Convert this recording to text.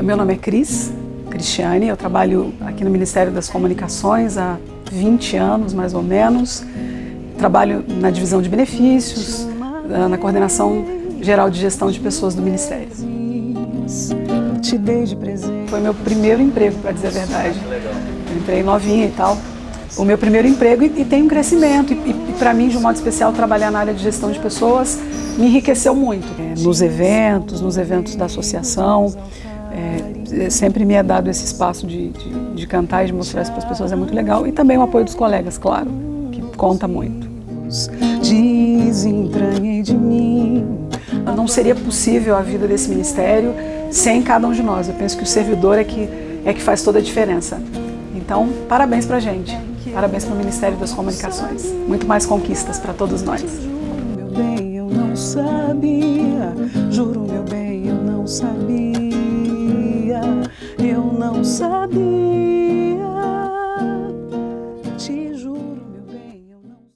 É, meu nome é Cris, Cristiane, eu trabalho aqui no Ministério das Comunicações há 20 anos, mais ou menos. Trabalho na divisão de benefícios, na coordenação geral de gestão de pessoas do Ministério. Foi meu primeiro emprego, para dizer a verdade. Eu entrei novinha e tal. O meu primeiro emprego e, e tem um crescimento. E, e para mim, de um modo especial, trabalhar na área de gestão de pessoas me enriqueceu muito. É, nos eventos, nos eventos da associação, é, sempre me é dado esse espaço de, de, de cantar e de mostrar isso para as pessoas, é muito legal. E também o apoio dos colegas, claro, que conta muito. Desentranhei de mim. Não seria possível a vida desse ministério sem cada um de nós. Eu penso que o servidor é que, é que faz toda a diferença. Então, parabéns pra gente. Parabéns para o Ministério das Comunicações. Muito mais conquistas para todos nós. Meu bem, eu não sabia. Juro, meu bem, eu não sabia. Não sabia.